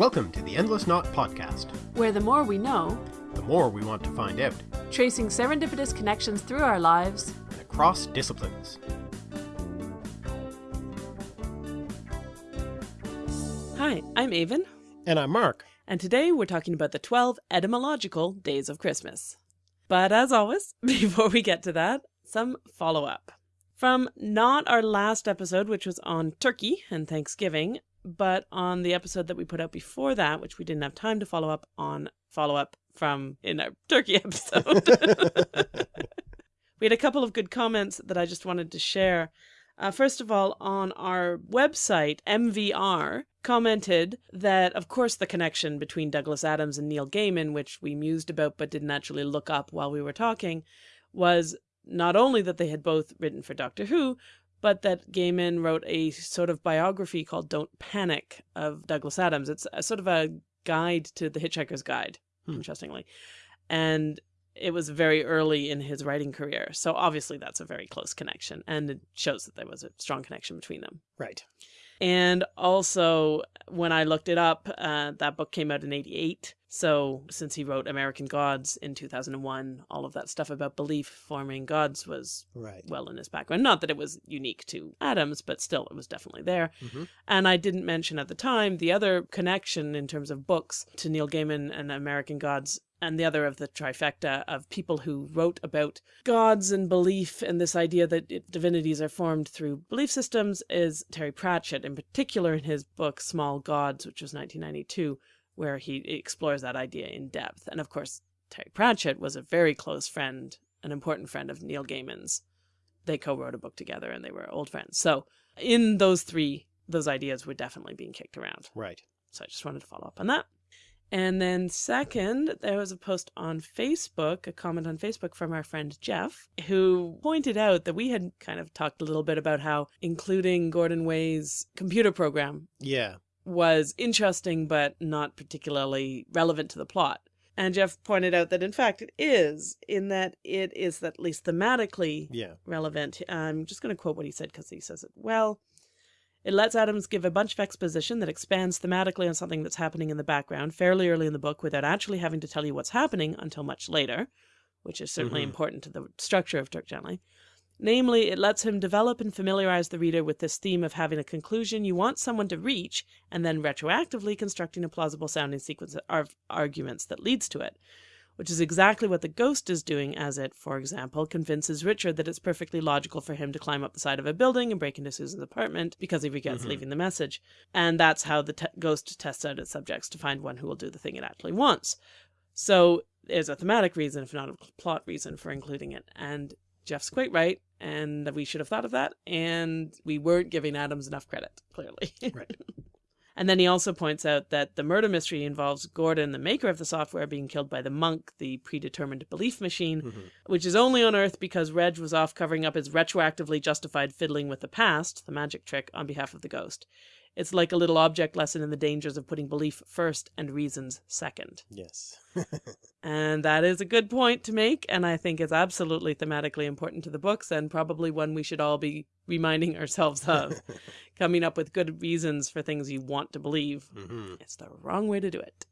Welcome to the Endless Knot Podcast. where the more we know, The more we want to find out, tracing serendipitous connections through our lives, and across disciplines. Hi, I'm Aven, And I'm Mark. and today we're talking about the 12 etymological days of Christmas. But as always, before we get to that, some follow up. From not our last episode, which was on Turkey and Thanksgiving, but on the episode that we put out before that, which we didn't have time to follow up on follow up from in our Turkey episode. we had a couple of good comments that I just wanted to share. Uh, first of all, on our website, MVR commented that, of course, the connection between Douglas Adams and Neil Gaiman, which we mused about but didn't actually look up while we were talking, was not only that they had both written for Doctor Who, but that Gaiman wrote a sort of biography called Don't Panic of Douglas Adams. It's a sort of a guide to the Hitchhiker's Guide, Hmm. interestingly. And it was very early in his writing career. So obviously that's a very close connection and it shows that there was a strong connection between them. Right. And also, when I looked it up, uh, that book came out in 88. So, since he wrote American Gods in 2001, all of that stuff about belief forming gods was Right. well in his background. Not that it was unique to Adams, but still, it was definitely there. Mhm. And I didn't mention at the time the other connection in terms of books to Neil Gaiman and American Gods, and the other of the trifecta of people who wrote about gods and belief and this idea that it, divinities are formed through belief systems is Terry Pratchett, in particular in his book Small Gods, which was 1992, where he explores that idea in depth. And of course, Terry Pratchett was a very close friend, an important friend of Neil Gaiman's. They co wrote a book together and they were old friends. So, in those three, those ideas were definitely being kicked around. Right. So I just wanted to follow up on that. And then, second, there was a post on Facebook, a comment on Facebook from our friend Jeff, who pointed out that we had kind of talked a little bit about how including Gordon Way's computer program Yeah. Was interesting but not particularly relevant to the plot. And Jeff pointed out that in fact it is, in that it is at least thematically Yeah. relevant. I'm just going to quote what he said because he says it well. It lets Adams give a bunch of exposition that expands thematically on something that's happening in the background fairly early in the book without actually having to tell you what's happening until much later, which is certainly Mhm. important to the structure of Dirk Gently. Namely, it lets him develop and familiarize the reader with this theme of having a conclusion you want someone to reach and then retroactively constructing a plausible sounding sequence of arguments that leads to it, which is exactly what the ghost is doing as it, for example, convinces Richard that it's perfectly logical for him to climb up the side of a building and break into Susan's apartment because he regrets Mhm. leaving the message. And that's how the te- ghost tests out its subjects to find one who will do the thing it actually wants. So there's a thematic reason, if not a plot reason, for including it. And Jeff's quite right, and we should have thought of that, and we weren't giving Adams enough credit, clearly. Right. And then he also points out that the murder mystery involves Gordon, the maker of the software, being killed by the monk, the predetermined belief machine, Mhm. which is only on Earth because Reg was off covering up his retroactively justified fiddling with the past, the magic trick, on behalf of the ghost. It's like a little object lesson in the dangers of putting belief first and reasons second. Yes. And that is a good point to make, and I think is absolutely thematically important to the books, and probably one we should all be reminding ourselves of. Coming up with good reasons for things you want to believe. hmm It's the wrong way to do it.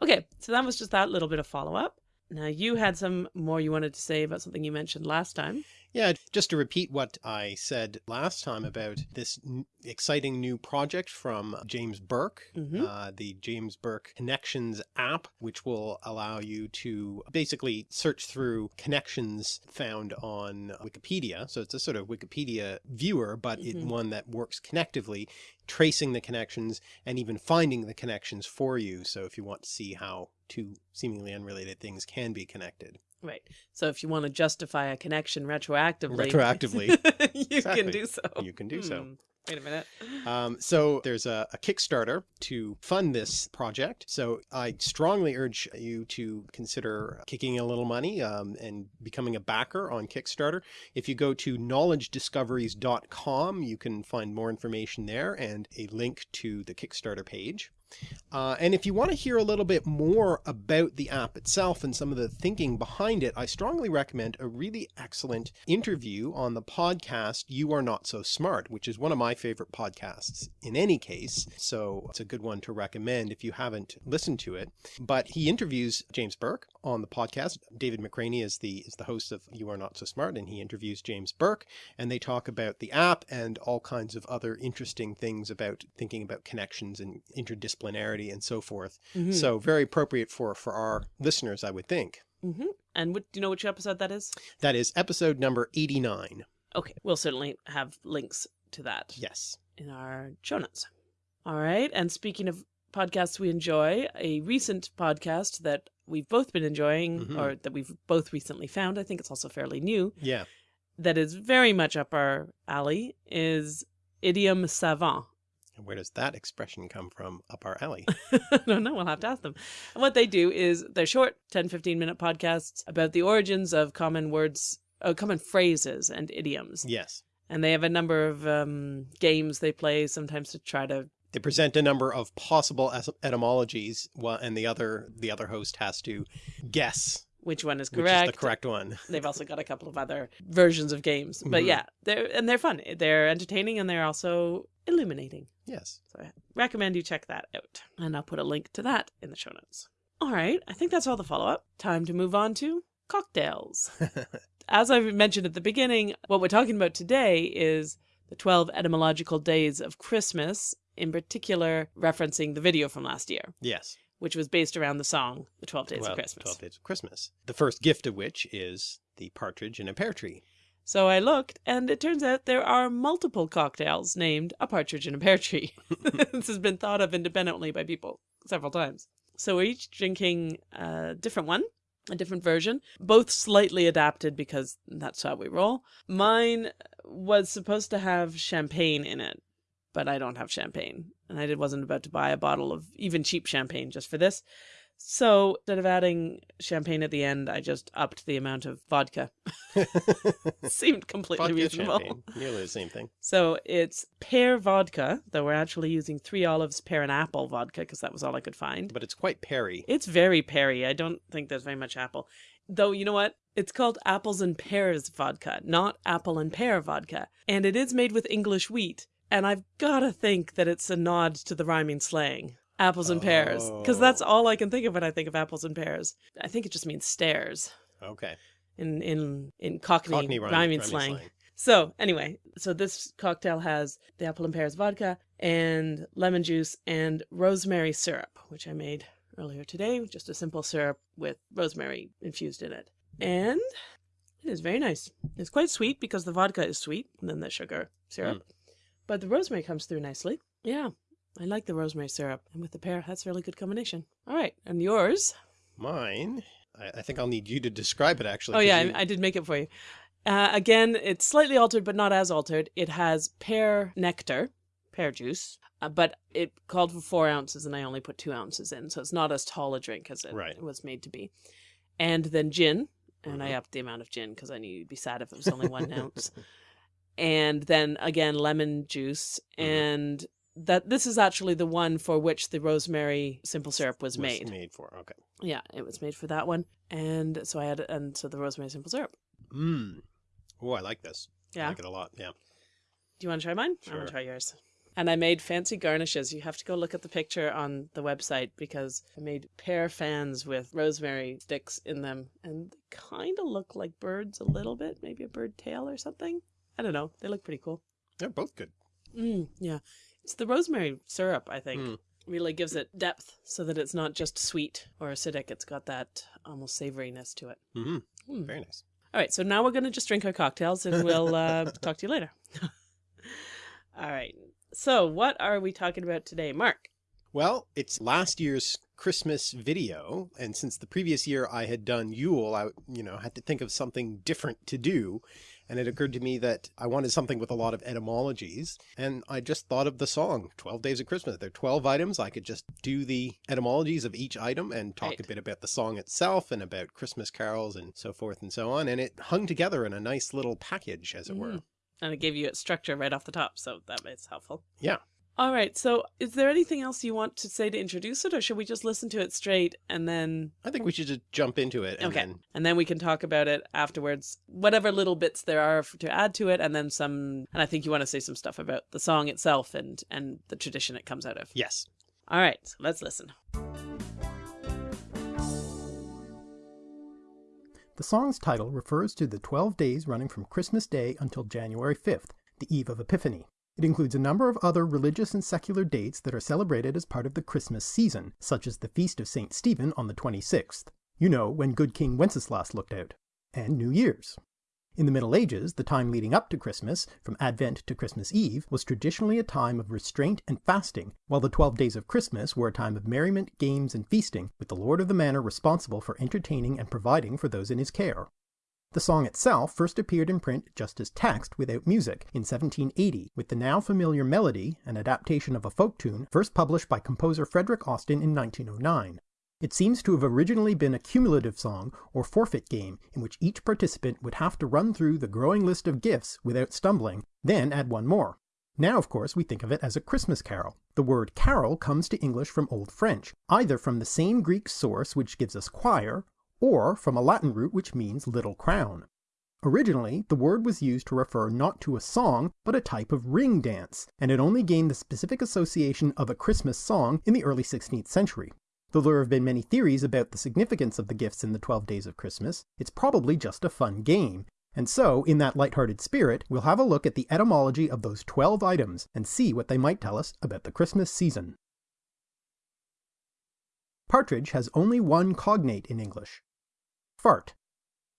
Okay, so that was just that little bit of follow up. Now, you had some more you wanted to say about something you mentioned last time. Yeah, just to repeat what I said last time about this n- exciting new project from James Burke, Mhm. uh, the James Burke Connections app, which will allow you to basically search through connections found on Wikipedia. So it's a sort of Wikipedia viewer, but it Mhm. one that works connectively, tracing the connections and even finding the connections for you. So if you want to see how two seemingly unrelated things can be connected. Right. So if you want to justify a connection retroactively, Retroactively. you Exactly. can do so. You can do so. Hmm. Wait a minute. Um, so there's a, a Kickstarter to fund this project. So I strongly urge you to consider kicking a little money um, and becoming a backer on Kickstarter. If you go to knowledgediscoveries.com, you can find more information there and a link to the Kickstarter page. Uh, and if you want to hear a little bit more about the app itself and some of the thinking behind it, I strongly recommend a really excellent interview on the podcast You Are Not So Smart, which is one of my favorite podcasts in any case. So it's a good one to recommend if you haven't listened to it. But he interviews James Burke on the podcast. David McRaney is the, is the host of You Are Not So Smart and he interviews James Burke and they talk about the app and all kinds of other interesting things about thinking about connections and interdisciplinarity and so forth. Mhm. So very appropriate for, for our listeners, I would think. Mhm. And what, do you know which episode that is? That is episode number 89. Okay, we'll certainly have links to that Yes. in our show notes. All right, and speaking of podcasts we enjoy, a recent podcast that we've both been enjoying, Mhm. or that we've both recently found, I think it's also fairly new, Yeah. that is very much up our alley, is Idiom Savant. And where does that expression come from up our alley? I don't know. We'll have to ask them. And what they do is they're short 10, 15 minute podcasts about the origins of common words, uh, common phrases and idioms. yes. And they have a number of um, games they play sometimes to try to. They present a number of possible etymologies and the other, the other host has to guess Which one is which correct? is the correct one. They've also got a couple of other versions of games, but Mhm. yeah, they're and they're fun. They're entertaining and they're also illuminating. Yes. So I recommend you check that out. And I'll put a link to that in the show notes. All right, I think that's all the follow up. Time to move on to cocktails. As I mentioned at the beginning, what we're talking about today is the 12 etymological days of Christmas, in particular referencing the video from last year, yes. which was based around the song The 12 Days well, of Christmas. 12 Days of Christmas. The first gift of which is the partridge in a pear tree. So I looked, and it turns out there are multiple cocktails named A Partridge in a Pear Tree. this has been thought of independently by people several times. So we're each drinking a different one, a different version, both slightly adapted because that's how we roll. Mine was supposed to have champagne in it, but I don't have champagne. And I did- wasn't about to buy a bottle of even cheap champagne just for this. So instead of adding champagne at the end, I just upped the amount of vodka. Seemed completely Vodka, reasonable. champagne, nearly the same thing. So it's pear vodka, though we're actually using three olives, pear, and apple vodka because that was all I could find. But it's quite peary. It's very peary. I don't think there's very much apple. Though, you know what? It's called apples and pears vodka, not apple and pear vodka. And it is made with English wheat. And I've got to think that it's a nod to the rhyming slang. Apples and pears. Because that's Oh. all I can think of when I think of apples and pears. I think it just means stairs Okay. in, in, in Cockney, Cockney rhyming, rhyming, rhyming slang. slang. So anyway, so this cocktail has the apple and pears vodka and lemon juice and rosemary syrup, which I made earlier today, just a simple syrup with rosemary infused in it. And it is very nice. It's quite sweet because the vodka is sweet and then the sugar syrup. Hmm. But the rosemary comes through nicely. Yeah. I like the rosemary syrup. And with the pear, that's a really good combination. All right. And yours? Mine, I, I think I'll need you to describe it actually. Oh, yeah, you- I, did make it for you. Uh, again, it's slightly altered, but not as altered. It has pear nectar, pear juice, uh, but it called for four ounces, and I only put two ounces in, so it's not as tall a drink as it Right. was made to be. And then gin, and I Mhm. upped the amount of gin because I knew you'd be sad if it was only one ounce. And then again, lemon juice, Mhm. and that this is actually the one for which the rosemary simple syrup was was made. made for. Okay. Yeah, it was made for that one, and so I had and so the rosemary simple syrup. Mmm. Oh, I like this. I Yeah. like it a lot. Yeah. Do you want to try mine? I Sure. want to try yours. And I made fancy garnishes. You have to go look at the picture on the website because I made pear fans with rosemary sticks in them. And they kind of look like birds a little bit, maybe a bird tail or something. I don't know. They look pretty cool. They're both good. Mm, yeah. It's the rosemary syrup, I think. Mm. Really gives it depth so that it's not just sweet or acidic. It's got that almost savoriness to it. hmm Mm. Very nice. All right, so now we're going to just drink our cocktails and we'll uh, talk to you later. All right. So, what are we talking about today, Mark? Well, it's last year's Christmas video, and since the previous year I had done Yule, I you know had to think of something different to do, and it occurred to me that I wanted something with a lot of etymologies, and I just thought of the song 12 Days of Christmas. There are 12 items. I could just do the etymologies of each item and talk Right. a bit about the song itself and about Christmas carols and so forth and so on, and it hung together in a nice little package, as it were. Mm. And it gave you its structure right off the top, so that is helpful. Yeah. All right. So, is there anything else you want to say to introduce it, or should we just listen to it straight and then? I think we should just jump into it. And Okay. Then, And then we can talk about it afterwards, whatever little bits there are to add to it, and then some. And I think you want to say some stuff about the song itself and and the tradition it comes out of. yes. All right. So let's listen. The song's title refers to the 12 days running from Christmas Day until January 5th, the eve of Epiphany. It includes a number of other religious and secular dates that are celebrated as part of the Christmas season, such as the Feast of St. Stephen on the 26th, you know, when good King Wenceslas looked out, and New Year's. In the Middle Ages, the time leading up to Christmas, from Advent to Christmas Eve, was traditionally a time of restraint and fasting, while the 12 days of Christmas were a time of merriment, games, and feasting, with the Lord of the Manor responsible for entertaining and providing for those in his care. The song itself first appeared in print just as text without music in 1780, with the now familiar melody, an adaptation of a folk tune, first published by composer Frederick Austin in 1909. It seems to have originally been a cumulative song or forfeit game in which each participant would have to run through the growing list of gifts without stumbling, then add one more. Now, of course, we think of it as a Christmas carol. The word carol comes to English from Old French, either from the same Greek source which gives us choir, or from a Latin root which means little crown. Originally, the word was used to refer not to a song, but a type of ring dance, and it only gained the specific association of a Christmas song in the early 16th century. Though there have been many theories about the significance of the gifts in the 12 days of Christmas, it's probably just a fun game. And so, in that light-hearted spirit, we'll have a look at the etymology of those 12 items and see what they might tell us about the Christmas season. Partridge has only one cognate in English. Fart.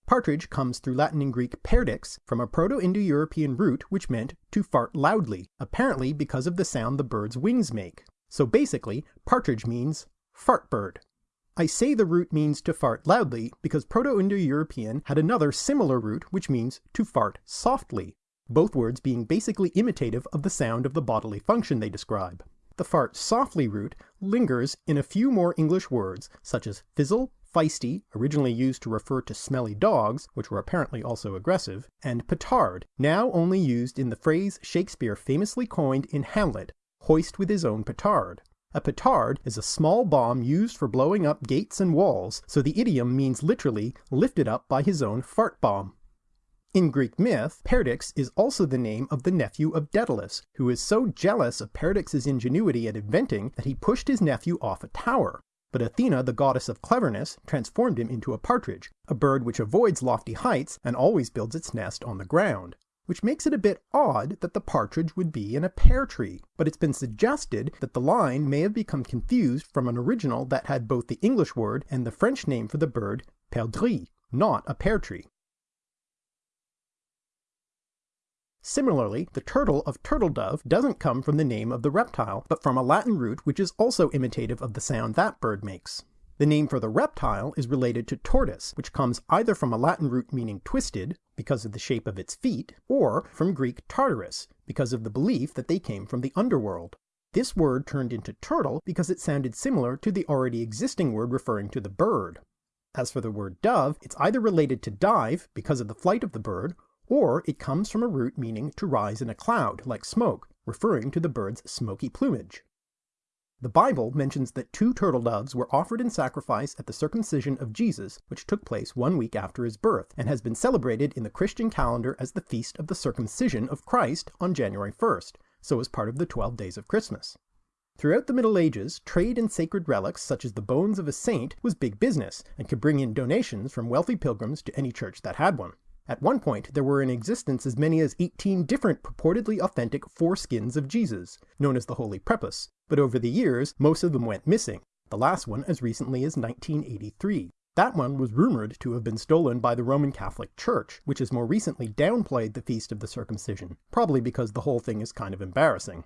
Partridge comes through Latin and Greek perdix from a Proto-Indo-European root which meant to fart loudly, apparently because of the sound the bird's wings make. So basically, partridge means fart bird. I say the root means to fart loudly because Proto-Indo-European had another similar root which means to fart softly, both words being basically imitative of the sound of the bodily function they describe. The fart softly root lingers in a few more English words, such as fizzle, feisty, originally used to refer to smelly dogs, which were apparently also aggressive, and petard, now only used in the phrase Shakespeare famously coined in Hamlet, hoist with his own petard. A petard is a small bomb used for blowing up gates and walls, so the idiom means literally lifted up by his own fart bomb. In Greek myth, Perdix is also the name of the nephew of Daedalus, who is so jealous of Perdix's ingenuity at inventing that he pushed his nephew off a tower. But Athena, the goddess of cleverness, transformed him into a partridge, a bird which avoids lofty heights and always builds its nest on the ground. Which makes it a bit odd that the partridge would be in a pear tree, but it's been suggested that the line may have become confused from an original that had both the English word and the French name for the bird, perdrix, not a pear tree. Similarly, the turtle of turtledove doesn't come from the name of the reptile, but from a Latin root which is also imitative of the sound that bird makes. The name for the reptile is related to tortoise, which comes either from a Latin root meaning twisted, because of the shape of its feet, or from Greek tartarus, because of the belief that they came from the underworld. This word turned into turtle because it sounded similar to the already existing word referring to the bird. As for the word dove, it's either related to dive, because of the flight of the bird, or it comes from a root meaning to rise in a cloud, like smoke, referring to the bird's smoky plumage. The Bible mentions that two turtle doves were offered in sacrifice at the circumcision of Jesus, which took place one week after his birth, and has been celebrated in the Christian calendar as the feast of the circumcision of Christ on January 1st, so as part of the 12 days of Christmas. Throughout the Middle Ages, trade in sacred relics such as the bones of a saint was big business and could bring in donations from wealthy pilgrims to any church that had one. At one point, there were in existence as many as 18 different purportedly authentic foreskins of Jesus, known as the Holy Prepuce, but over the years, most of them went missing, the last one as recently as 1983. That one was rumored to have been stolen by the Roman Catholic Church, which has more recently downplayed the Feast of the Circumcision, probably because the whole thing is kind of embarrassing.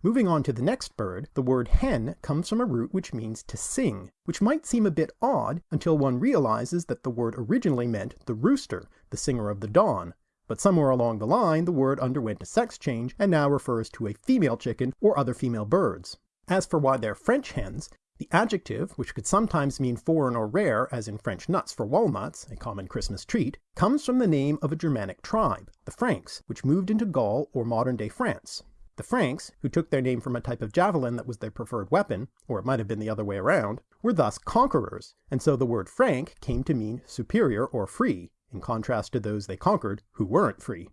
Moving on to the next bird, the word hen comes from a root which means to sing, which might seem a bit odd until one realizes that the word originally meant the rooster, the singer of the dawn, but somewhere along the line the word underwent a sex change and now refers to a female chicken or other female birds. As for why they're French hens, The adjective, which could sometimes mean foreign or rare, as in French nuts for walnuts, a common Christmas treat, comes from the name of a Germanic tribe, the Franks, which moved into Gaul or modern-day France. The Franks, who took their name from a type of javelin that was their preferred weapon, or it might have been the other way around, were thus conquerors, and so the word Frank came to mean superior or free, in contrast to those they conquered who weren't free.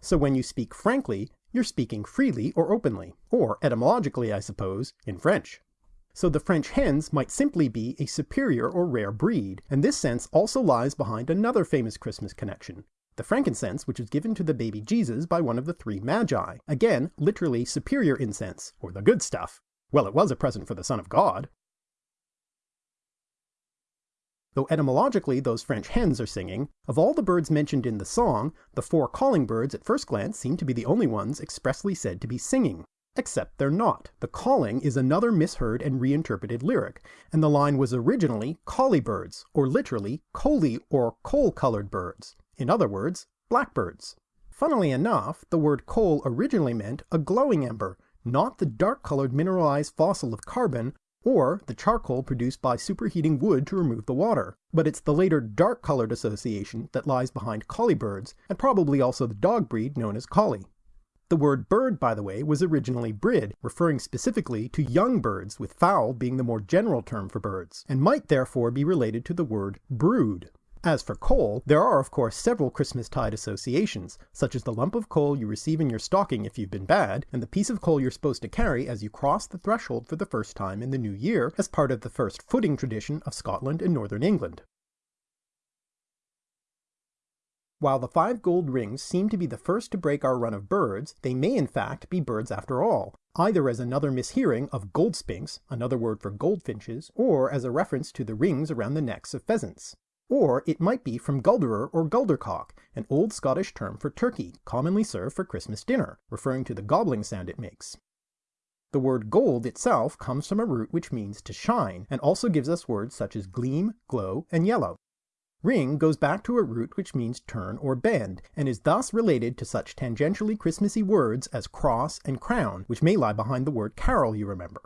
So when you speak frankly, you're speaking freely or openly, or etymologically, I suppose, in French. So the French hens might simply be a superior or rare breed, and this sense also lies behind another famous Christmas connection, the frankincense which was given to the baby Jesus by one of the three magi. Again, literally superior incense, or the good stuff. Well, it was a present for the Son of God. Though etymologically those French hens are singing, of all the birds mentioned in the song, the four calling birds at first glance seem to be the only ones expressly said to be singing. Except they're not. The calling is another misheard and reinterpreted lyric, and the line was originally collie birds, or literally coaly or coal-colored birds. In other words, blackbirds. Funnily enough, the word coal originally meant a glowing ember, not the dark-colored mineralized fossil of carbon, or the charcoal produced by superheating wood to remove the water. But it's the later dark-colored association that lies behind collie birds, and probably also the dog breed known as collie. The word bird, by the way, was originally brid, referring specifically to young birds, with fowl being the more general term for birds, and might therefore be related to the word brood. As for coal, there are of course several Christmas-tide associations, such as the lump of coal you receive in your stocking if you've been bad, and the piece of coal you're supposed to carry as you cross the threshold for the first time in the new year as part of the first footing tradition of Scotland and Northern England. While the five gold rings seem to be the first to break our run of birds, they may in fact be birds after all, either as another mishearing of goldspinks, another word for goldfinches, or as a reference to the rings around the necks of pheasants. Or it might be from gulderer or guldercock, an old Scottish term for turkey, commonly served for Christmas dinner, referring to the gobbling sound it makes. The word gold itself comes from a root which means to shine, and also gives us words such as gleam, glow, and yellow. Ring goes back to a root which means turn or bend, and is thus related to such tangentially Christmassy words as cross and crown, which may lie behind the word carol, you remember.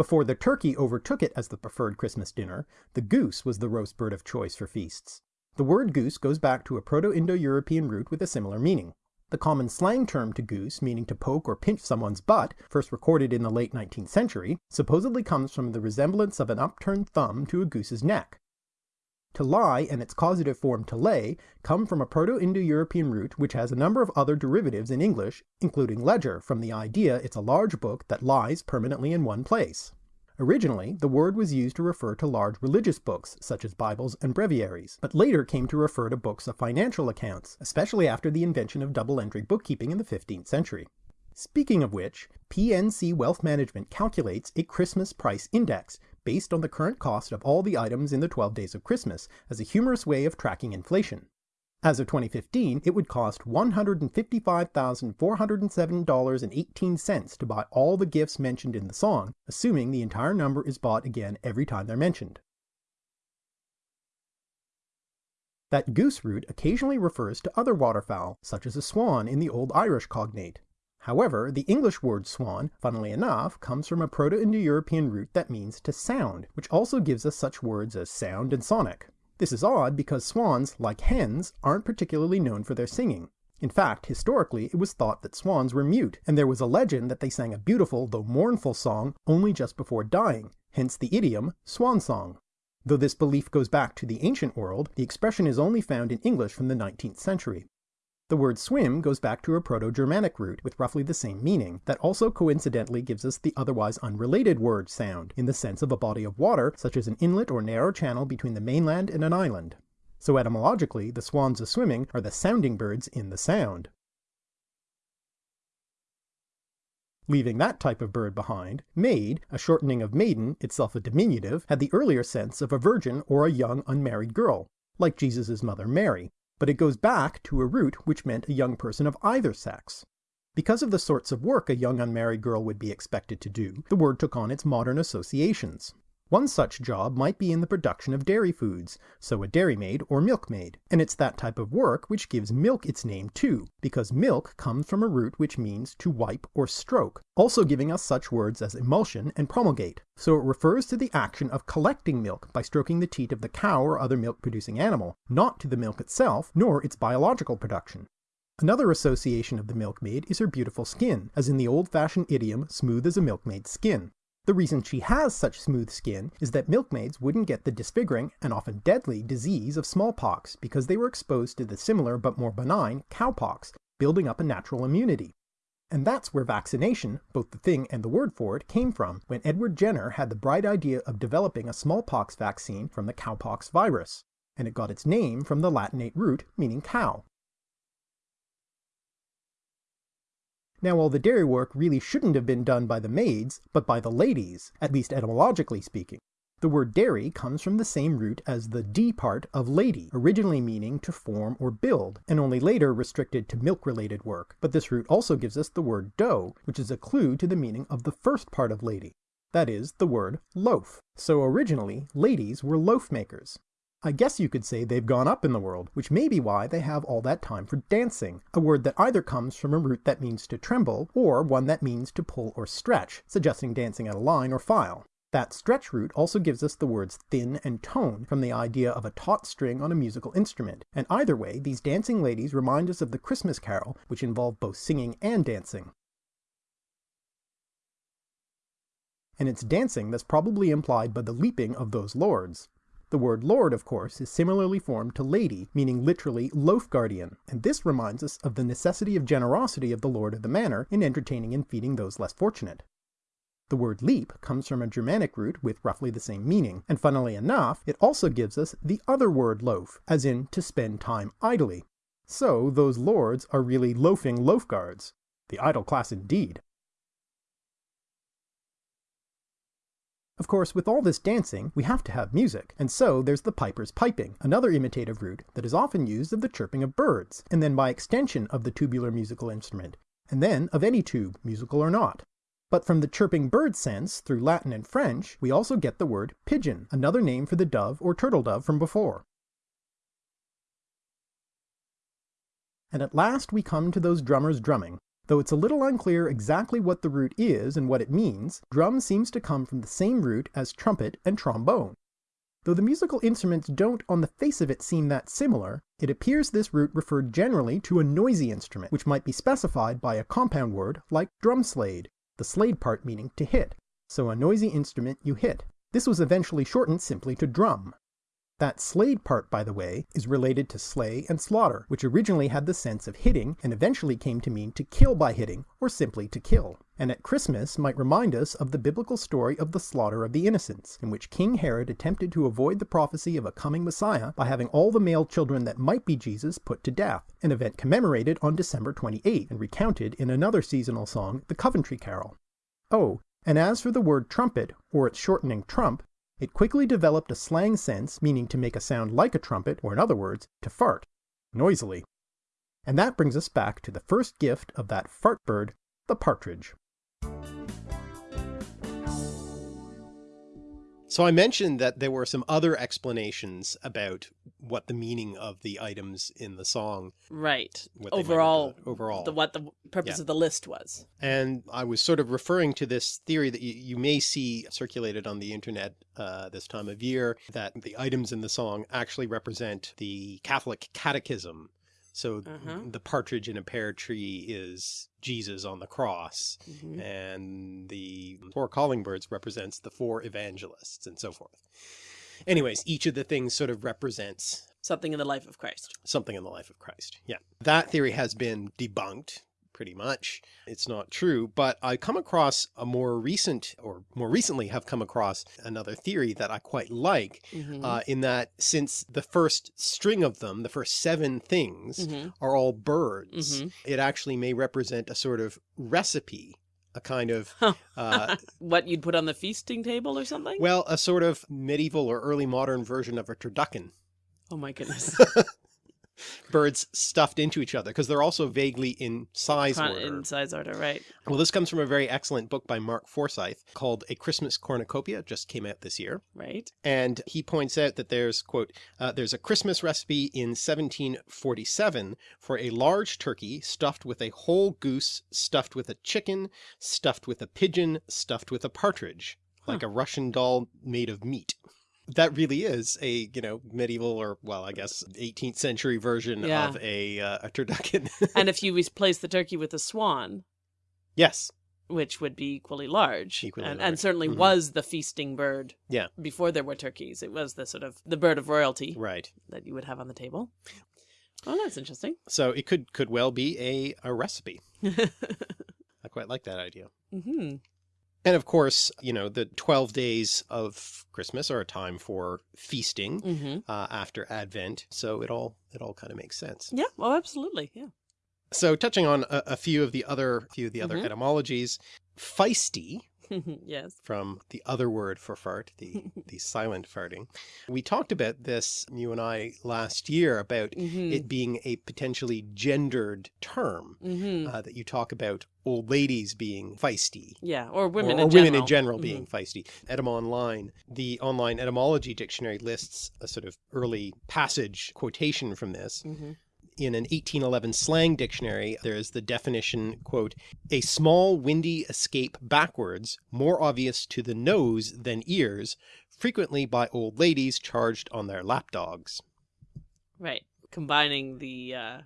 Before the turkey overtook it as the preferred Christmas dinner, the goose was the roast bird of choice for feasts. The word goose goes back to a Proto-Indo-European root with a similar meaning. The common slang term to goose, meaning to poke or pinch someone's butt, first recorded in the late 19th century, supposedly comes from the resemblance of an upturned thumb to a goose's neck. To lie and its causative form to lay come from a Proto-Indo-European root which has a number of other derivatives in English, including ledger, from the idea it's a large book that lies permanently in one place. Originally, the word was used to refer to large religious books, such as Bibles and breviaries, but later came to refer to books of financial accounts, especially after the invention of double-entry bookkeeping in the 15th century. Speaking of which, PNC Wealth Management calculates a Christmas price index based on the current cost of all the items in the 12 days of Christmas as a humorous way of tracking inflation. As of 2015, it would cost $155,407.18 to buy all the gifts mentioned in the song, assuming the entire number is bought again every time they're mentioned. That goose root occasionally refers to other waterfowl, such as a swan in the Old Irish cognate. However, the English word swan, funnily enough, comes from a Proto-Indo-European root that means to sound, which also gives us such words as sound and sonic. This is odd because swans, like hens, aren't particularly known for their singing. In fact, historically, it was thought that swans were mute, and there was a legend that they sang a beautiful though mournful song only just before dying, hence the idiom swan song. Though this belief goes back to the ancient world, the expression is only found in English from the 19th century. The word swim goes back to a Proto-Germanic root with roughly the same meaning, that also coincidentally gives us the otherwise unrelated word sound, in the sense of a body of water, such as an inlet or narrow channel between the mainland and an island. So etymologically, the swans a-swimming are the sounding birds in the sound. Leaving that type of bird behind, maid, a shortening of maiden, itself a diminutive, had the earlier sense of a virgin or a young unmarried girl, like Jesus' mother Mary, but it goes back to a root which meant a young person of either sex. Because of the sorts of work a young unmarried girl would be expected to do, the word took on its modern associations. One such job might be in the production of dairy foods, so a dairymaid or milkmaid, and it's that type of work which gives milk its name too, because milk comes from a root which means to wipe or stroke, also giving us such words as emulsion and promulgate. So it refers to the action of collecting milk by stroking the teat of the cow or other milk producing animal, not to the milk itself, nor its biological production. Another association of the milkmaid is her beautiful skin, as in the old-fashioned idiom smooth as a milkmaid's skin. The reason she has such smooth skin is that milkmaids wouldn't get the disfiguring and often deadly disease of smallpox because they were exposed to the similar but more benign cowpox, building up a natural immunity. And that's where vaccination, both the thing and the word for it, came from when Edward Jenner had the bright idea of developing a smallpox vaccine from the cowpox virus, and it got its name from the Latinate root meaning cow. Now all the dairy work really shouldn't have been done by the maids, but by the ladies, at least etymologically speaking. The word dairy comes from the same root as the d part of lady, originally meaning to form or build, and only later restricted to milk-related work. But this root also gives us the word dough, which is a clue to the meaning of the first part of lady. That is, the word loaf. So originally, ladies were loaf makers. I guess you could say they've gone up in the world, which may be why they have all that time for dancing, a word that either comes from a root that means to tremble, or one that means to pull or stretch, suggesting dancing at a line or file. That stretch root also gives us the words thin and tone from the idea of a taut string on a musical instrument, and either way, these dancing ladies remind us of the Christmas carol, which involved both singing and dancing. And it's dancing that's probably implied by the leaping of those lords. The word lord, of course, is similarly formed to lady, meaning literally loaf guardian, and this reminds us of the necessity of generosity of the lord of the manor in entertaining and feeding those less fortunate. The word leap comes from a Germanic root with roughly the same meaning, and funnily enough, it also gives us the other word loaf, as in to spend time idly. So those lords are really loafing loaf guards. The idle class indeed. Of course, with all this dancing, we have to have music, and so there's the piper's piping, another imitative root that is often used of the chirping of birds, and then by extension of the tubular musical instrument, and then of any tube, musical or not. But from the chirping bird sense, through Latin and French, we also get the word pigeon, another name for the dove or turtle dove from before. And at last we come to those drummers drumming, Though it's a little unclear exactly what the root is and what it means, drum seems to come from the same root as trumpet and trombone. Though the musical instruments don't on the face of it seem that similar, it appears this root referred generally to a noisy instrument, which might be specified by a compound word like drum slade, the slade part meaning to hit. So a noisy instrument you hit. This was eventually shortened simply to drum. That slade part, by the way, is related to slay and slaughter, which originally had the sense of hitting and eventually came to mean to kill by hitting, or simply to kill. And at Christmas might remind us of the biblical story of the slaughter of the innocents, in which King Herod attempted to avoid the prophecy of a coming Messiah by having all the male children that might be Jesus put to death, an event commemorated on December 28 and recounted in another seasonal song, the Coventry Carol. Oh, and as for the word trumpet, or its shortening trump, it quickly developed a slang sense meaning to make a sound like a trumpet, or in other words, to fart, noisily. And that brings us back to the first gift of that fart bird, the partridge. So I mentioned that there were some other explanations about what the meaning of the items in the song. Right. Overall, represent- overall. the what the purpose Yeah. of the list was. And I was sort of referring to this theory that you, you may see circulated on the internet uh, this time of year, that the items in the song actually represent the Catholic catechism. So Uh-huh. the partridge in a pear tree is Jesus on the cross, Mhm. and the four calling birds represents the four evangelists and so forth. Anyways, each of the things sort of represents Something in the life of Christ. something in the life of Christ. Yeah. That theory has been debunked pretty much. It's not true, but I come across a more recent or more recently have come across another theory that I quite like Mhm. uh, in that since the first string of them, the first seven things Mhm. are all birds, Mhm. it actually may represent a sort of recipe, a kind of, uh, what you'd put on the feasting table or something? well, a sort of medieval or early modern version of a turducken. oh my goodness. birds stuffed into each other because they're also vaguely in size Con- order. in size order, right? Well, this comes from a very excellent book by Mark Forsyth called A Christmas Cornucopia, just came out this year. Right. And he points out that there's, quote, uh, there's a Christmas recipe in 1747 for a large turkey stuffed with a whole goose, stuffed with a chicken, stuffed with a pigeon, stuffed with a partridge, like a Russian doll made of meat. That really is a, you know, medieval or, well, I guess 18th century version Yeah. of a, uh, a turducken. and if you replace the turkey with a swan, yes. which would be equally large, Equally and, large. and certainly Mhm. was the feasting bird Yeah. before there were turkeys. It was the sort of the bird of royalty Right. that you would have on the table. Oh, that's interesting. So it could, could well be a, a recipe. I quite like that idea. hmm And of course, you know, the 12 days of Christmas are a time for feasting hmm uh, after Advent. So it all, it all kind of makes sense. Yeah. Oh, absolutely. Yeah. So touching on a, a few of the other, few of the other Mhm. etymologies, feisty yes. from the other word for fart, the, the silent farting. We talked about this, you and I last year about hmm it being a potentially gendered term hmm uh, that you talk about old ladies being feisty yeah. Or women or, in or general. women in general Mhm. being feisty. Etym Online, the online etymology dictionary lists a sort of early passage quotation from this. Mhm. In an 1811 slang dictionary, there is the definition, quote, a small windy escape backwards, more obvious to the nose than ears, frequently by old ladies charged on their lapdogs. Right. Combining the uh,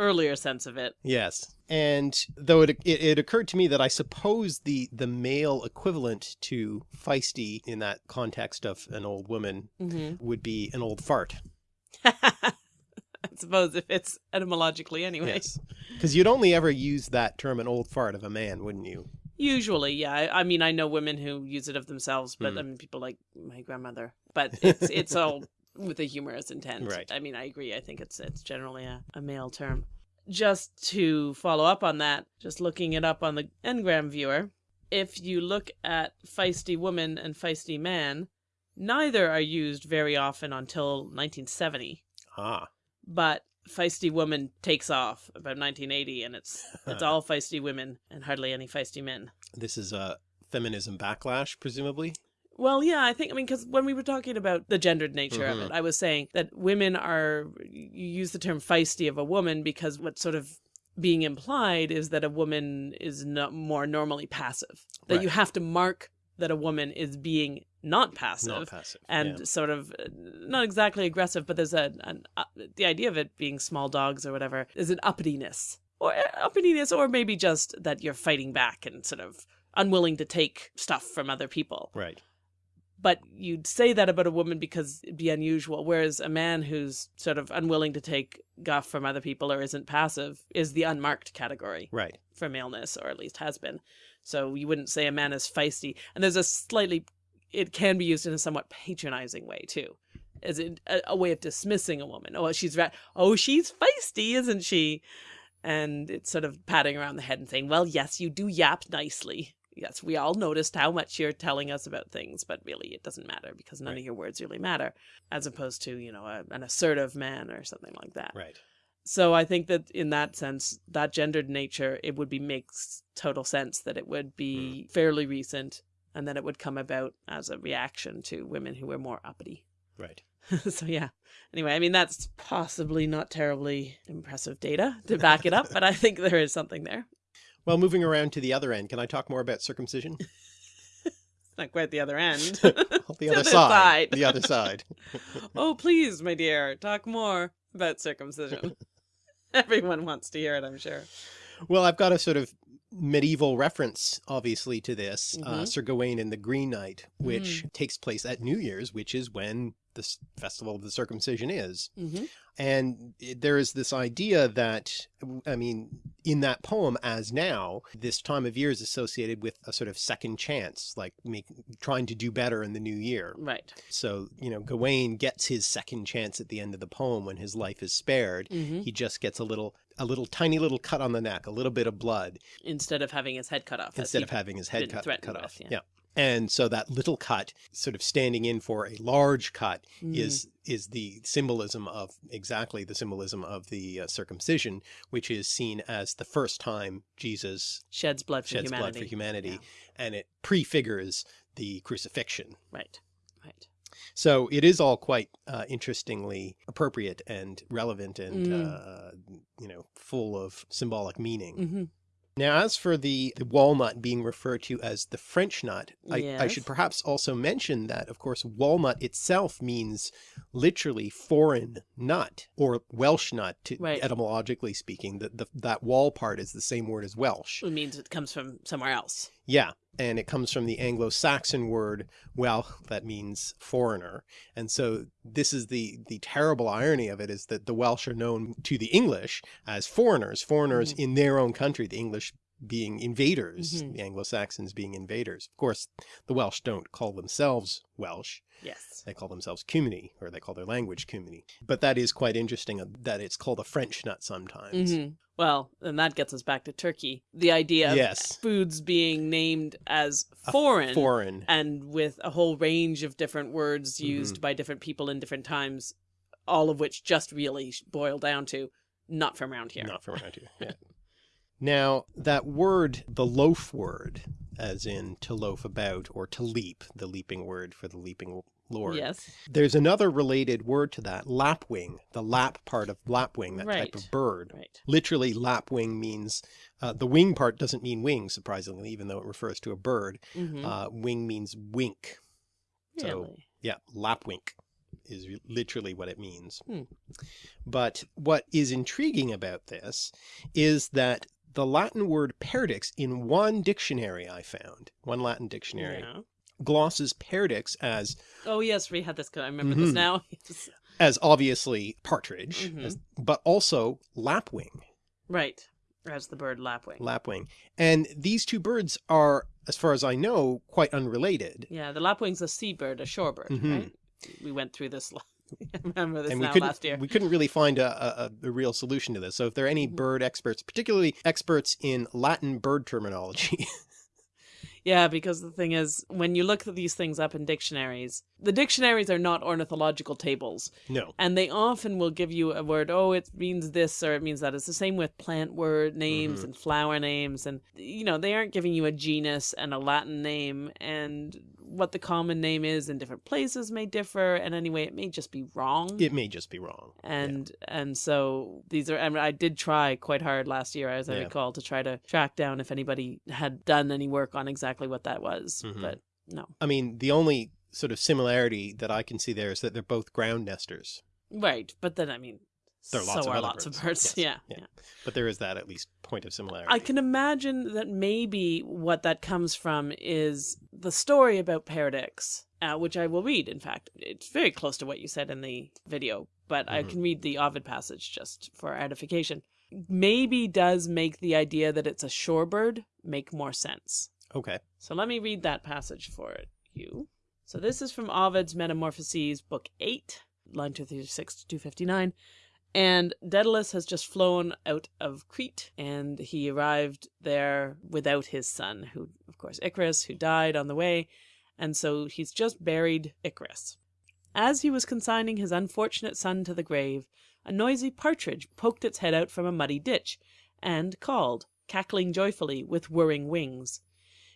earlier sense of it. Yes. And though it, it, it occurred to me that I suppose the, the male equivalent to feisty in that context of an old woman hmm would be an old fart. I suppose if it's etymologically anyway. Yes. Because you'd only ever use that term an old fart of a man, wouldn't you? Usually, yeah. I, I mean, I know women who use it of themselves, but Mm. I mean, people like my grandmother. But it's it's all with a humorous intent. Right. I mean, I agree. I think it's it's generally a, a male term. Just to follow up on that, just looking it up on the Ngram viewer, if you look at feisty woman and feisty man, neither are used very often until 1970. Ah. But feisty woman takes off about 1980, and it's it's all feisty women and hardly any feisty men. This is a feminism backlash, presumably. Well, yeah, I think I mean because when we were talking about the gendered nature of Mhm. it, I was saying that women are you use the term feisty of a woman because what's sort of being implied is that a woman is not more normally passive. That you have to mark that a woman is being not passive Not passive. and yeah. sort of uh, not exactly aggressive, but there's a an, uh, the idea of it being small dogs or whatever is an uppityness or uh, uppityness, or maybe just that you're fighting back and sort of unwilling to take stuff from other people. Right. But you'd say that about a woman because it'd be unusual, whereas a man who's sort of unwilling to take guff from other people or isn't passive is the unmarked category Right. for maleness, or at least has been. So you wouldn't say a man is feisty. And there's a slightly, it can be used in a somewhat patronizing way too, as in a, a way of dismissing a woman. Oh, she's. Oh, she's feisty, isn't she? And it's sort of patting around the head and saying, well, yes, you do yap nicely. Yes, we all noticed how much you're telling us about things, but really it doesn't matter because none Right. of your words really matter, as opposed to, you know, a, an assertive man or something like that. Right. So I think that in that sense, that gendered nature, it would be makes total sense that it would be mm. fairly recent and that it would come about as a reaction to women who were more uppity. Right. so yeah. Anyway, I mean that's possibly not terribly impressive data to back it up, but I think there is something there. Well, moving around to the other end, can I talk more about circumcision? It's not quite the other end. the other side. The other side. oh, please, my dear, talk more about circumcision. Everyone wants to hear it, I'm sure. Well, I've got a sort of medieval reference, obviously, to this. Uh, Mhm. Sir Gawain and the Green Knight, which Mm. takes place at New Year's, which is when the s- festival of the circumcision is. hmm And it- there is this idea that, I mean, in that poem, as now, this time of year is associated with a sort of second chance, like make, trying to do better in the new year. Right. So, you know, Gawain gets his second chance at the end of the poem when his life is spared. hmm He just gets a little, a little tiny little cut on the neck, a little bit of blood, Instead of having his head cut off. instead of having his head cut, cut with, off. yeah. Yeah. And so that little cut sort of standing in for a large cut Mm. is is the symbolism of exactly the symbolism of the uh, circumcision, which is seen as the first time Jesus sheds blood for sheds humanity. blood for humanity, Yeah. and it prefigures the crucifixion. Right. Right. So it is all quite uh, interestingly appropriate and relevant and, Mm. uh, you know, full of symbolic meaning. hmm Now, as for the, the walnut being referred to as the French nut, I, I should perhaps also mention that, of course, walnut itself means literally foreign nut or Welsh nut, to, Right. etymologically speaking. The, the, that wall part is the same word as Welsh. It means it comes from somewhere else. Yeah, and it comes from the Anglo-Saxon word well that means foreigner. And so this is the the terrible irony of it is that the Welsh are known to the English as foreigners, foreigners Mhm. in their own country, the English being invaders, Mhm. the Anglo-Saxons being invaders. Of course, the Welsh don't call themselves Welsh. Yes. They call themselves Cumany, or they call their language Cumany. But that is quite interesting uh, that it's called a French nut sometimes. hmm Well, and that gets us back to Turkey. The idea of Yes. foods being named as foreign Foreign. and with a whole range of different words Mm-hmm. used by different people in different times, all of which just really boil down to not from around here. Not from around here. Yeah. Now that word, the loaf word, as in to loaf about or to leap, the leaping word for the leaping lord. Yes. There's another related word to that, lapwing, the lap part of lapwing, that type of bird. Right. Literally, lapwing means, uh, the wing part doesn't mean wing, surprisingly, even though it refers to a bird. hmm Uh, wing means wink. so- Yeah, lapwink is literally what it means. Hmm. But what is intriguing about this is that the Latin word perdix in one dictionary I found, one Latin dictionary, Yeah. glosses perdix as Oh yes, we had this. I remember this Mhm. now. As obviously partridge, Mhm. as, but also lapwing, right. As the bird lapwing. lapwing. And these two birds are, as far as I know, quite unrelated. yeah, the lapwing's a seabird, a shorebird, Mhm. right? We went through this. I remember this and we now last year. we couldn't really find a, a, a real solution to this. So if there are any Mhm. bird experts, particularly experts in Latin bird terminology, Yeah, because the thing is, when you look at these things up in dictionaries, the dictionaries are not ornithological tables, no. and they often will give you a word, oh, it means this or it means that. It's the same with plant word names Mhm. and flower names, and, you know, they aren't giving you a genus and a Latin name, and what the common name is in different places may differ, and anyway, it may just be wrong. It may just be wrong. and and so these are and I did try quite hard last year as I Yeah. recall to try to track down if anybody had done any work on exactly what that was Mhm. but no I mean, the only sort of similarity that I can see there is that they're both ground nesters, right but then I mean There are lots so of are lots birds. of birds Yes, yeah, yeah. yeah but there is that at least point of similarity. I can imagine that maybe what that comes from is the story about Perdix, uh, which I will read. In fact, it's very close to what you said in the video, but I Mhm. can read the Ovid passage just for edification. Maybe does make the idea that it's a shorebird make more sense. Okay. So let me read that passage for you. So this is from Ovid's Metamorphoses, Book 8, line 236 to 259. And Daedalus has just flown out of Crete, and he arrived there without his son, who, of course, Icarus, who died on the way, and so he's just buried Icarus. As he was consigning his unfortunate son to the grave, a noisy partridge poked its head out from a muddy ditch, and called, cackling joyfully, with whirring wings.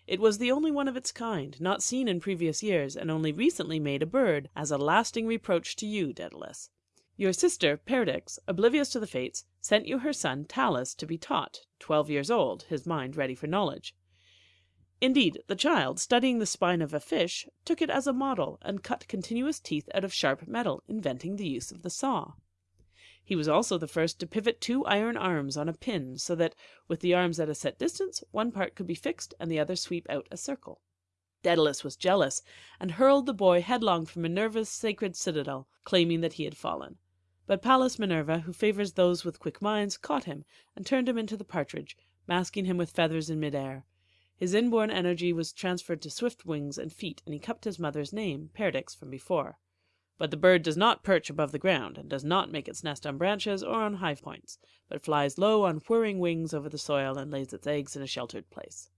It was the only one of its kind, not seen in previous years, and only recently made a bird, as a lasting reproach to you, Daedalus. Your sister, Perdix, oblivious to the fates, sent you her son Talus to be taught, twelve years old, his mind ready for knowledge. Indeed, the child, studying the spine of a fish, took it as a model and cut continuous teeth out of sharp metal, inventing the use of the saw. He was also the first to pivot two iron arms on a pin so that, with the arms at a set distance, one part could be fixed and the other sweep out a circle. Daedalus was jealous and hurled the boy headlong from Minerva's sacred citadel, claiming that he had fallen. But Pallas Minerva, who favors those with quick minds, caught him and turned him into the partridge, masking him with feathers in midair. His inborn energy was transferred to swift wings and feet, and he kept his mother's name, Perdix, from before. But the bird does not perch above the ground, and does not make its nest on branches or on high points, but flies low on whirring wings over the soil and lays its eggs in a sheltered place.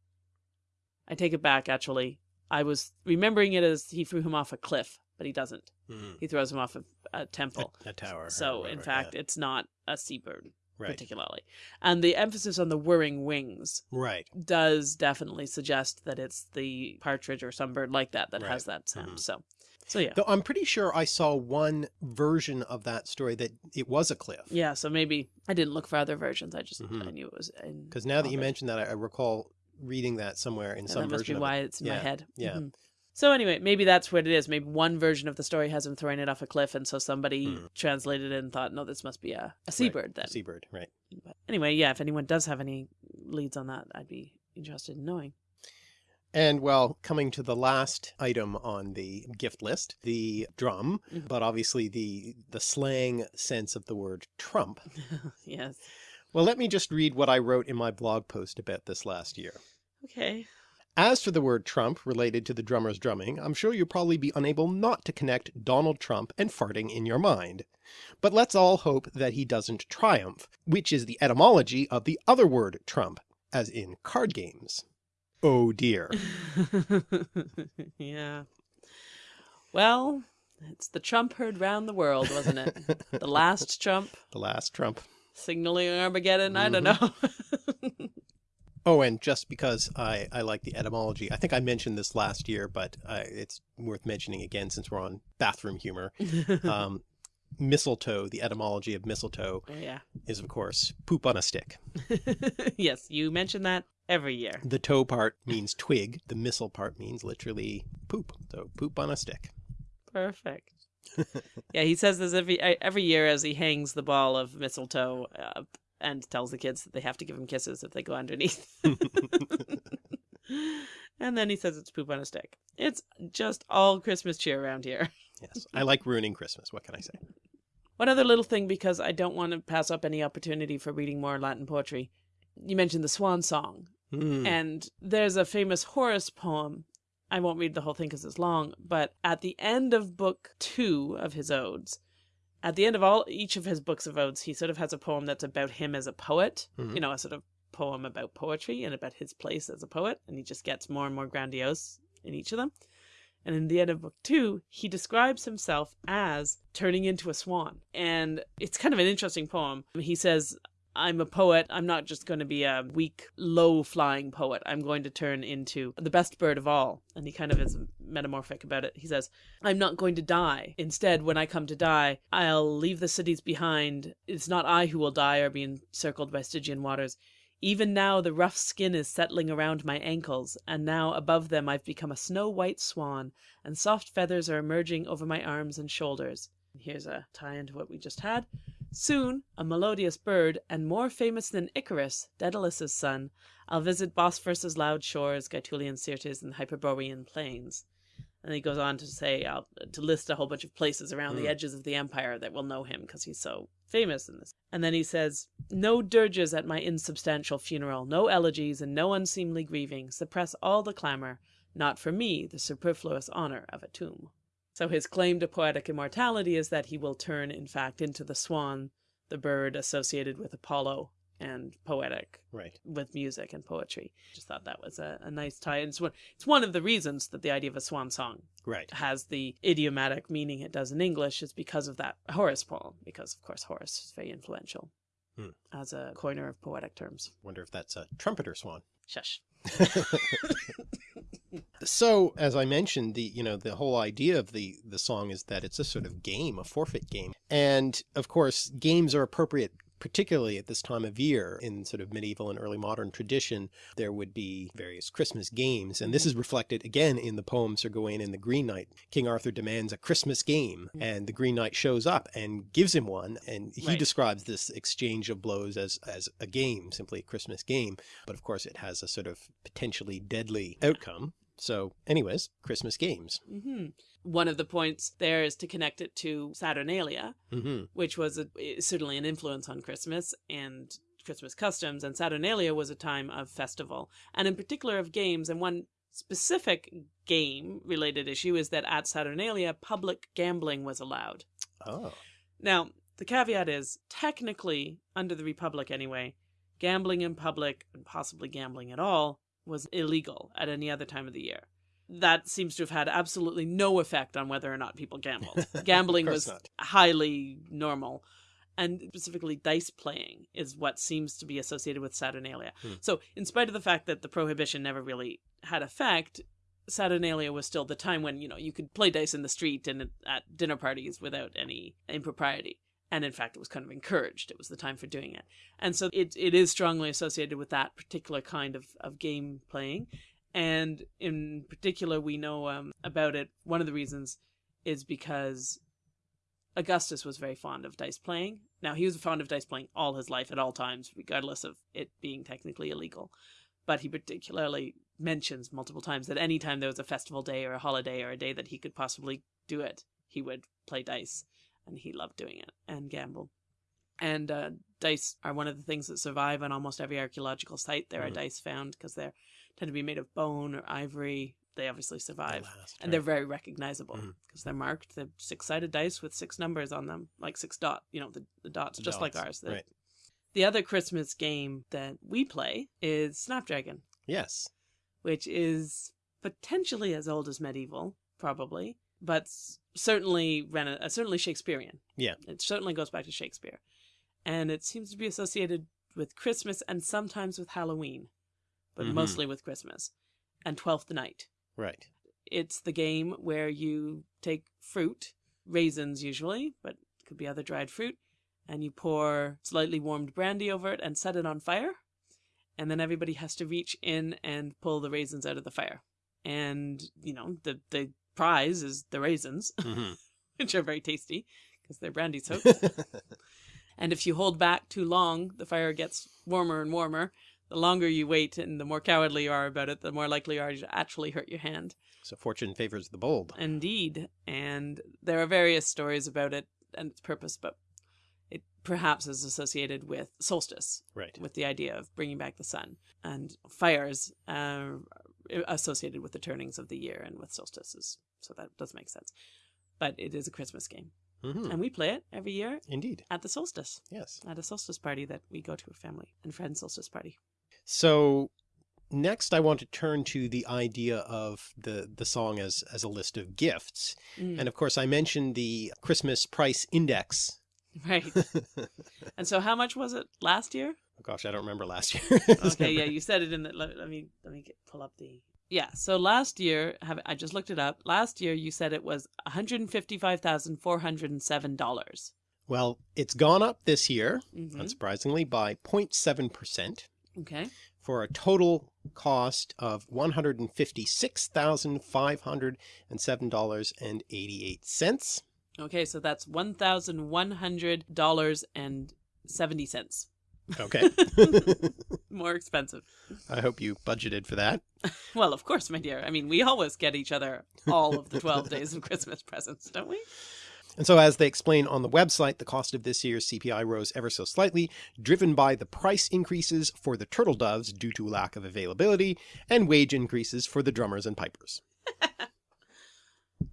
I take it back, actually. I was remembering it as he threw him off a cliff, but he doesn't. Mhm. He throws him off a, a temple. A, a tower. So, in fact, it's not a seabird right. particularly. And the emphasis on the whirring wings Right. does definitely suggest that it's the partridge or some bird like that that Right. has that sound. Mhm. So, so yeah. Though I'm pretty sure I saw one version of that story that it was a cliff. Yeah, so maybe I didn't look for other versions. I just Mhm. I knew it was in Because now that you mentioned that, I, I recall reading that somewhere in And some that must be version of why it. it's in my head. yeah. Mhm. So anyway, maybe that's what it is. Maybe one version of the story has him throwing it off a cliff, and so somebody Mhm. translated it and thought, no, this must be a, a seabird then. Seabird, right. But anyway, yeah, if anyone does have any leads on that, I'd be interested in knowing. And well, coming to the last item on the gift list, the drum, Mhm. but obviously the the slang sense of the word trump. yes. Well, let me just read what I wrote in my blog post about this last year. Okay. As for the word Trump related to the drummer's drumming, I'm sure you'll probably be unable not to connect Donald Trump and farting in your mind. But let's all hope that he doesn't triumph, which is the etymology of the other word Trump, as in card games. Oh dear. yeah. Well, it's the Trump heard round the world, wasn't it? the last Trump The last Trump. signaling Armageddon. I don't know. Oh, and just because I, I like the etymology, I think I mentioned this last year, but uh, it's worth mentioning again since we're on bathroom humor. Um, mistletoe, the etymology of mistletoe, Oh, yeah. is of course poop on a stick. yes, you mentioned that every year. The toe part means twig. The missile part means literally poop. So poop on a stick. Perfect. yeah, he says this every every year as he hangs the ball of mistletoe up and tells the kids that they have to give him kisses if they go underneath. and then he says it's poop on a stick. It's just all Christmas cheer around here. Yes. I like ruining Christmas. What can I say? One other little thing, because I don't want to pass up any opportunity for reading more Latin poetry. You mentioned the Swan Song, Hmm. and there's a famous Horace poem. I won't read the whole thing because it's long, but at the end of book two of his odes, at the end of all each of his books of odes, he sort of has a poem that's about him as a poet. Mhm. You know, a sort of poem about poetry and about his place as a poet, and he just gets more and more grandiose in each of them. And in the end of book two, he describes himself as turning into a swan. And it's kind of an interesting poem. He says, I'm a poet. I'm not just going to be a weak, low flying poet. I'm going to turn into the best bird of all. And he kind of is metamorphic about it. He says, I'm not going to die. Instead, when I come to die, I'll leave the cities behind. It's not I who will die or be encircled by Stygian waters. Even now, the rough skin is settling around my ankles, and now above them I've become a snow white swan, and soft feathers are emerging over my arms and shoulders. Here's a tie into what we just had. Soon, a melodious bird, and more famous than Icarus, Daedalus' son, I'll visit Bosphorus's loud shores, Gaetulian Syrtis, and Hyperborean plains. And he goes on to say, uh, to list a whole bunch of places around the Mm. edges of the empire that will know him because he's so famous in this. And then he says, No dirges at my insubstantial funeral, no elegies, and no unseemly grieving. Suppress all the clamour, not for me the superfluous honour of a tomb. So his claim to poetic immortality is that he will turn, in fact, into the swan, the bird associated with Apollo and poetic Right. with music and poetry. Just thought that was a, a nice tie. And it's one, it's one of the reasons that the idea of a swan song Right. has the idiomatic meaning it does in English is because of that Horace poem, because of course Horace is very influential Hmm. as a coiner of poetic terms. Wonder if that's a trumpeter swan. Shush. So, as I mentioned, the you know the whole idea of the the song is that it's a sort of game, a forfeit game, and of course, games are appropriate. Particularly at this time of year in sort of medieval and early modern tradition, there would be various Christmas games. And this is reflected again in the poem Sir Gawain and the Green Knight. King Arthur demands a Christmas game Mm. and the Green Knight shows up and gives him one. And he Right. describes this exchange of blows as, as a game, simply a Christmas game. But of course it has a sort of potentially deadly outcome. So anyways, Christmas games. hmm One of the points there is to connect it to Saturnalia, hmm which was a, certainly an influence on Christmas and Christmas customs. And Saturnalia was a time of festival, and in particular of games. And one specific game related issue is that at Saturnalia, public gambling was allowed. Oh, Now, the caveat is technically, under the Republic anyway, gambling in public, and possibly gambling at all, was illegal at any other time of the year. that seems to have had absolutely no effect on whether or not people gambled. Gambling was not. highly normal. And specifically, dice playing is what seems to be associated with Saturnalia. Hmm. So, in spite of the fact that the prohibition never really had effect, Saturnalia was still the time when you know you could play dice in the street and at dinner parties without any impropriety. And in fact, it was kind of encouraged. It was the time for doing it. And so it, it is strongly associated with that particular kind of, of game playing. And in particular, we know um, about it. One of the reasons is because Augustus was very fond of dice playing. Now, he was fond of dice playing all his life at all times, regardless of it being technically illegal. But he particularly mentions multiple times that any time there was a festival day or a holiday or a day that he could possibly do it, he would play dice. And he loved doing it and gamble. And uh, dice are one of the things that survive on almost every archaeological site. There are Mhm. dice found because they're tend to be made of bone or ivory. They obviously survive Last, and they're very recognizable because they're marked. They're six-sided dice with six numbers on them, like six dot. You know, the, the dots, just like ours. The, right. the other Christmas game that we play is Snapdragon, Yes. which is potentially as old as medieval, probably, but certainly rena- uh, certainly Shakespearean. Yeah. it certainly goes back to Shakespeare, and it seems to be associated with Christmas and sometimes with Halloween, but Mhm. mostly with Christmas and Twelfth Night Right. it's the game where you take fruit, raisins usually, but could be other dried fruit, and you pour slightly warmed brandy over it and set it on fire. And then everybody has to reach in and pull the raisins out of the fire. And, you know, the, the prize is the raisins, hmm which are very tasty because they're brandy soaked. and if you hold back too long, the fire gets warmer and warmer. The longer you wait and the more cowardly you are about it, the more likely you are to actually hurt your hand. so fortune favors the bold. Indeed. And there are various stories about it and its purpose, but it perhaps is associated with solstice, Right. with the idea of bringing back the sun, and fires uh, associated with the turnings of the year and with solstices. So that does make sense. But it is a Christmas game. hmm And we play it every year Indeed. at the solstice, Yes. at a solstice party that we go to, a family and friends solstice party. So next I want to turn to the idea of the, the song as, as a list of gifts. Mm, And of course I mentioned the Christmas price index. right. And so, how much was it last year? Oh gosh, I don't remember last year. okay, yeah, you said it in the. Let, let me let me get, pull up the. Yeah, so last year, have, I just looked it up. Last year, you said it was one hundred fifty-five thousand four hundred seven dollars. Well, it's gone up this year, mm -hmm. unsurprisingly, by 0.7 percent. Okay. For a total cost of $156,507.88. Okay, so that's $1,100.70. Okay. More expensive. I hope you budgeted for that. Well, of course, my dear. I mean, we always get each other all of the twelve days of Christmas presents, don't we? And so as they explain on the website, the cost of this year's CPI rose ever so slightly, driven by the price increases for the turtle doves due to lack of availability and wage increases for the drummers and pipers.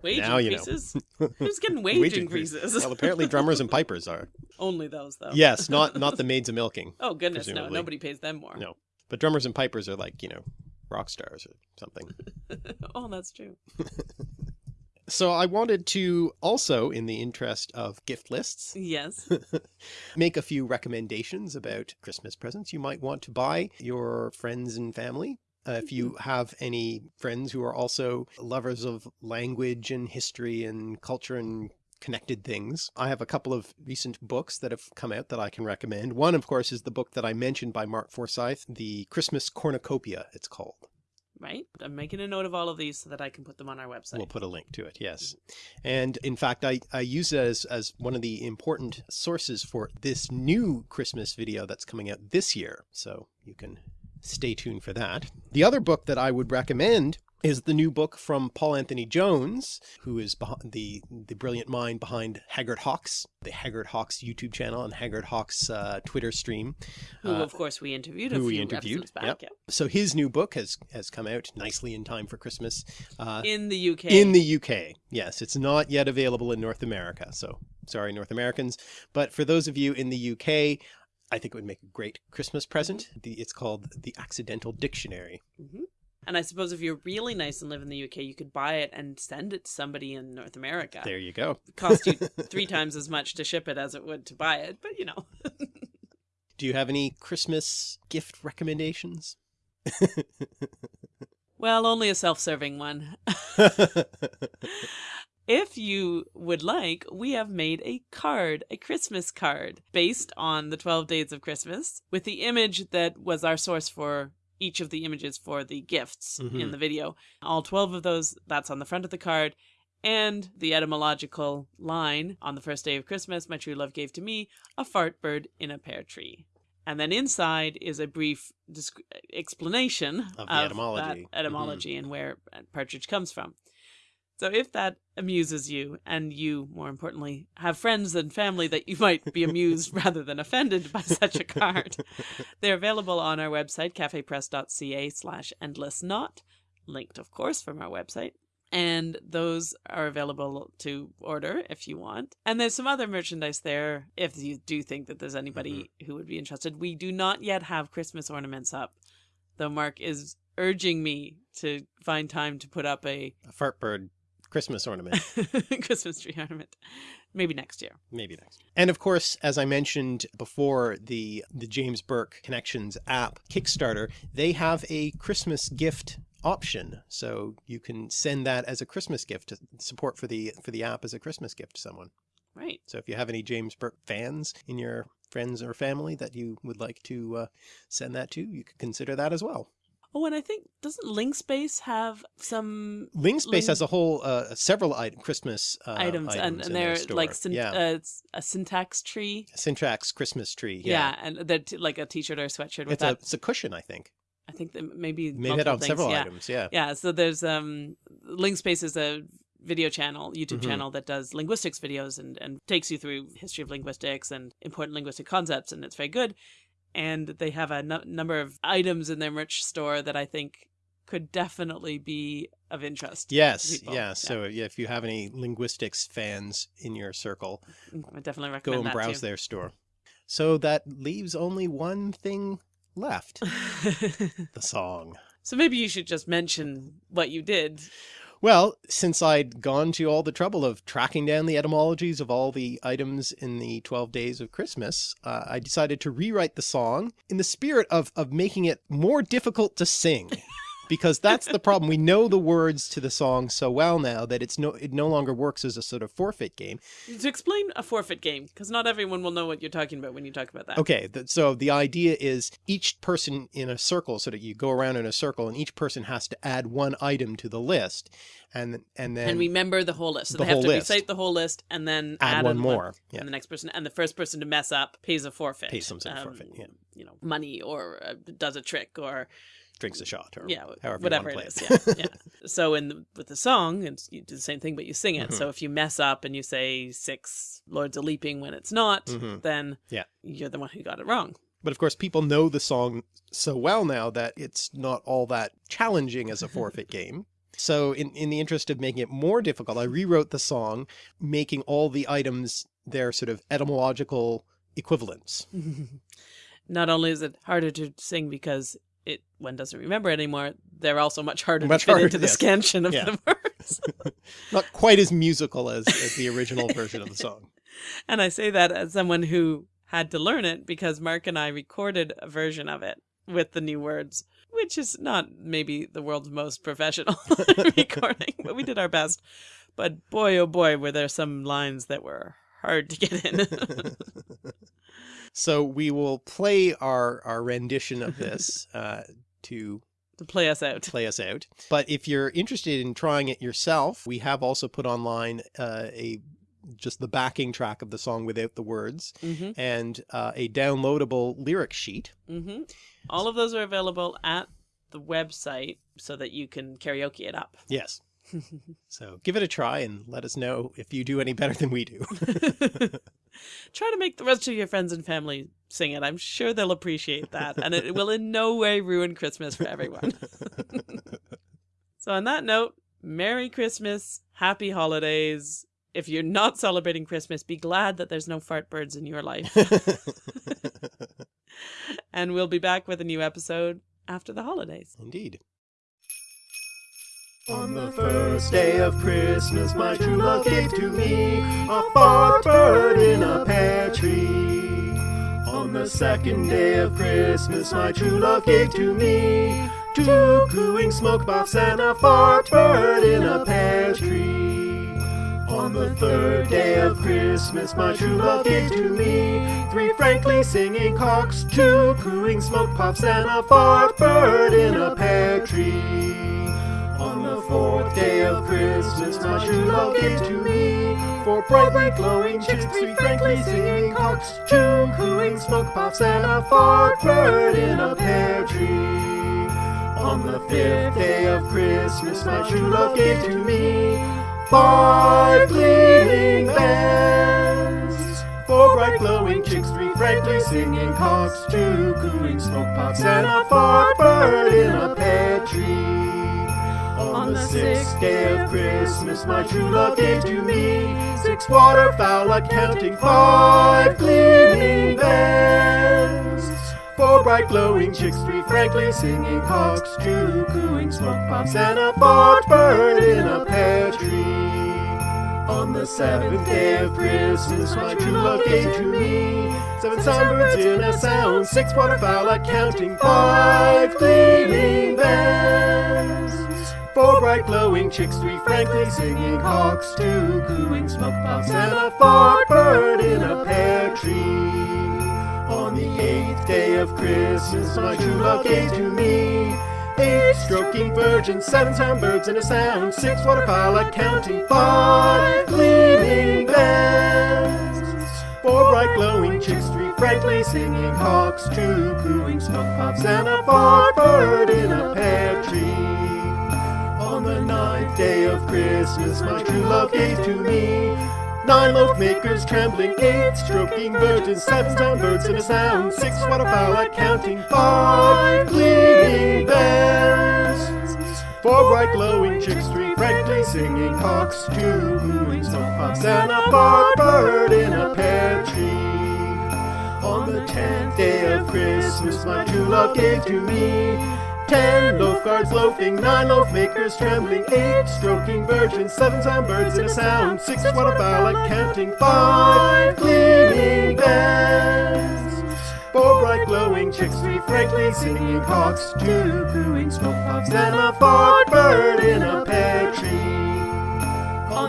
Wage Now you know. increases. Who's getting wage, increase. increases? Well, apparently drummers and pipers are. Only those, though. Yes, not not the maids of milking. Oh goodness, no! Nobody pays them more. No. But drummers and pipers are like, you know, rock stars or something. oh, that's true. So I wanted to also, in the interest of gift lists, Yes. make a few recommendations about Christmas presents you might want to buy your friends and family. Uh, if you have any friends who are also lovers of language and history and culture and connected things, I have a couple of recent books that have come out that I can recommend. One, of course, is the book that I mentioned by Mark Forsyth, The Christmas Cornucopia, it's called. Right. I'm making a note of all of these so that I can put them on our website. We'll put a link to it, yes. And in fact, I, I use it as, as one of the important sources for this new Christmas video that's coming out this year. So you can stay tuned for that. The other book that I would recommend is the new book from Paul Anthony Jones, who is the, the brilliant mind behind Haggard Hawks, the Haggard Hawks YouTube channel and Haggard Hawks uh, Twitter stream. who, Uh, of course, we interviewed a who few we interviewed, episodes back. yep. yeah. So his new book has, has come out nicely in time for Christmas. Uh, In the UK. in the UK. Yes, it's not yet available in North America. So sorry, North Americans. But for those of you in the UK, I think it would make a great Christmas present. The, it's called The Accidental Dictionary. Mhm. And I suppose if you're really nice and live in the UK, you could buy it and send it to somebody in North America. There you go. It cost you three times as much to ship it as it would to buy it, but you know. Do you have any Christmas gift recommendations? Well, only a self-serving one. If you would like, we have made a card, a Christmas card, based on the 12 days of Christmas, with the image that was our source for each of the images for the gifts in Mhm. the video. All 12 of those, that's on the front of the card. And the etymological line on the first day of Christmas, my true love gave to me a fart bird in a pear tree. And then inside is a brief explanation Of the etymology. that etymology and where partridge comes from. So if that amuses you, and you, more importantly, have friends and family that you might be amused rather than offended by such a card, they're available on our website, cafepress.ca slash endless knot, linked, of course, from our website. And those are available to order if you want. And there's some other merchandise there if you do think that there's anybody mm-hmm. who would be interested. We do not yet have Christmas ornaments up, though Mark is urging me to find time to put up a A fart bird Christmas ornament. Christmas tree ornament. Maybe next year. Maybe next. year. And of course, as I mentioned before, the the James Burke Connections app Kickstarter, they have a Christmas gift option. So you can send that as a Christmas gift to support for the for the app as a Christmas gift to someone. Right. So if you have any James Burke fans in your friends or family that you would like to uh, send that to, you could consider that as well. Oh, and I think doesn't Ling Space have some Ling Space Link- has a whole uh, several item, Christmas uh, items, and, in and their they're like yeah, uh, a syntax tree. Syntax Christmas tree. Yeah, Yeah, and they're like a t-shirt or a sweatshirt with it's a it's a cushion, I think. I think that maybe Maybe on things, several yeah. items. Yeah. Yeah, so there's um Ling Space is a video channel, YouTube Mhm. channel that does linguistics videos and, and takes you through history of linguistics and important linguistic concepts, and it's very good. And they have a number of items in their merch store that I think could definitely be of interest. Yes, people. yeah. So yeah, if you have any linguistics fans in your circle, mm-hmm. I definitely recommend go and browse too. their store. So that leaves only one thing left, the song. so maybe you should just mention what you did. Well, since I'd gone to all the trouble of tracking down the etymologies of all the items in the 12 days of Christmas, uh, I decided to rewrite the song in the spirit of, of making it more difficult to sing. Because that's the problem. We know the words to the song so well now that it's no it no longer works as a sort of forfeit game. To explain a forfeit game, because not everyone will know what you're talking about when you talk about that. Okay, th- so the idea is each person in a circle, so that you go around in a circle, and each person has to add one item to the list, and and then and remember the whole list. So the they have whole to list. recite the whole list and then add, add, one more. Yeah. And the next person, and the first person to mess up pays a forfeit. Pays some sort of forfeit, yeah. You know, money or uh, does a trick or drinks a shot or yeah, however whatever it is. play Yeah, yeah. So in the, with the song, it's, you do the same thing, but you sing it. Mhm. So if you mess up and you say six lords a leaping when it's not, Mhm. then Yeah. you're the one who got it wrong. But of course, people know the song so well now that it's not all that challenging as a forfeit game. So in, in the interest of making it more difficult, I rewrote the song, making all the items their sort of etymological equivalents. Not only is it harder to sing because it one doesn't remember anymore, they're also much harder Much to fit harder, into the yes. scansion of Yeah. the words. Not quite as musical as, as the original version of the song. And I say that as someone who had to learn it because Mark and I recorded a version of it with the new words, which is not maybe the world's most professional recording, but we did our best. But boy, oh boy, were there some lines that were hard to get in. So we will play our, our rendition of this uh, to to play us out. play us out. But if you're interested in trying it yourself, we have also put online uh, a just the backing track of the song without the words hmm and uh, a downloadable lyric sheet. hmm All of those are available at the website so that you can karaoke it up. Yes. So give it a try and let us know if you do any better than we do. Try to make the rest of your friends and family sing it. I'm sure they'll appreciate that. And it will in no way ruin Christmas for everyone. so, on that note, Merry Christmas, Happy Holidays. If you're not celebrating Christmas, be glad that there's no fart birds in your life. and we'll be back with a new episode after the holidays. Indeed. On the first day of Christmas, my true love gave to me a fart bird in a pear tree. On the second day of Christmas, my true love gave to me two cooing smoke puffs and a fart bird in a pear tree. On the third day of Christmas, my true love gave to me three frankly singing cocks, two cooing smoke puffs, and a fart bird in a pear tree. On the fourth day of Christmas, my true love gave to me. Four brightly glowing chicks, three frankly singing cocks, two cooing smoke puffs, and a fart bird in a pear tree. On the fifth day of Christmas, my true love gave to me. Five gleaming bells, four bright glowing chicks, three frankly singing cocks, two cooing smoke puffs, and a fart bird in a pear tree. On the sixth day of Christmas, my true love gave to me six waterfowl, accounting five gleaming bells. Four bright glowing chicks, three frankly singing cocks, two cooing smoke puffs, and a fart bird in a pear tree. On the seventh day of Christmas, my true love gave to me seven sunbirds in a sound, six waterfowl, accounting five gleaming bells. Four bright glowing chicks, three frankly singing hawks, two cooing smoke puffs, and a fart bird in a pear tree. On the eighth day of Christmas, my true love gave to me eight stroking virgins, seven sound birds in a sound, six waterfowl, counting, five gleaming bells. Four bright glowing chicks, three frankly singing hawks, two cooing smoke puffs, and a fart bird in a pear tree. On the ninth day of Christmas, my true love gave to me nine loaf makers trembling, eight stroking virgins, seven sound birds in a sound, six waterfowl, accounting five gleaming bells. Four bright glowing chicks, three frankly singing cocks, two cooing smoke puffs, and a bird in a pear tree. On the tenth day of Christmas, my true love gave to me ten loaf guards loafing, nine loaf makers trembling, eight stroking virgins, seven sound birds in a sound, six waterfowl, accounting five gleaming bells. Four bright glowing chicks, three frankly singing cocks, two cooing smoke puffs, and a fart bird in a pear tree. On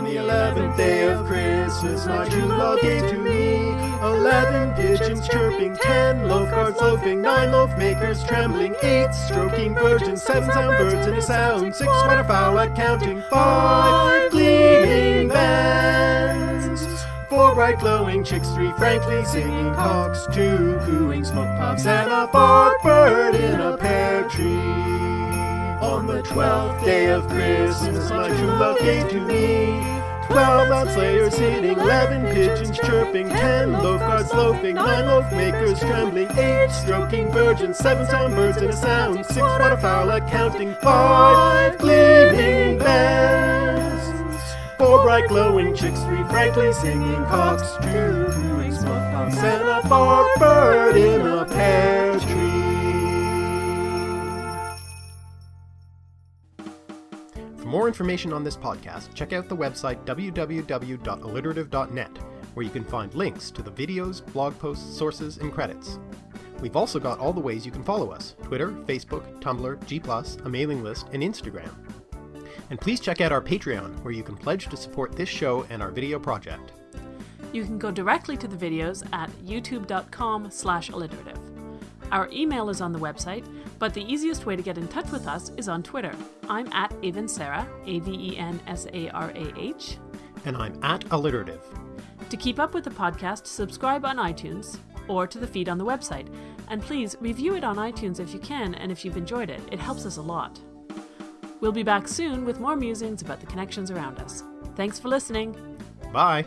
the eleventh day of Christmas, my true love gave to me eleven pigeons chirping, ten loaf guards loafing, nine loaf makers trembling, eight stroking virgins, seven sound birds in a sound, six waterfowl, accounting five gleaming bells. Four bright glowing chicks, three frankly singing cocks, two cooing smoke puffs, and a fart bird in a pear tree. On the twelfth day of Christmas, my true love gave to me twelve loud slayers hitting, eleven pigeons chirping, ten loaf guards loafing, nine loaf makers trembling, eight stroking virgins, seven sound birds in a sound, six waterfowl, accounting five gleaming bells. Four bright glowing chicks, three frankly singing cocks, two cooing smoke and a fart bird in a pear tree. More information on this podcast, check out the website www.alliterative.net, where you can find links to the videos, blog posts, sources, and credits. We've also got all the ways you can follow us Twitter, Facebook, Tumblr, G, a mailing list, and Instagram. And please check out our Patreon, where you can pledge to support this show and our video project. You can go directly to the videos at youtube.com slash alliterative. Our email is on the website, but the easiest way to get in touch with us is on Twitter. I'm at Avensarah, A-V-E-N-S-A-R-A-H. And I'm at Alliterative. To keep up with the podcast, subscribe on iTunes or to the feed on the website. And please review it on iTunes if you can and if you've enjoyed it. It helps us a lot. We'll be back soon with more musings about the connections around us. Thanks for listening. Bye!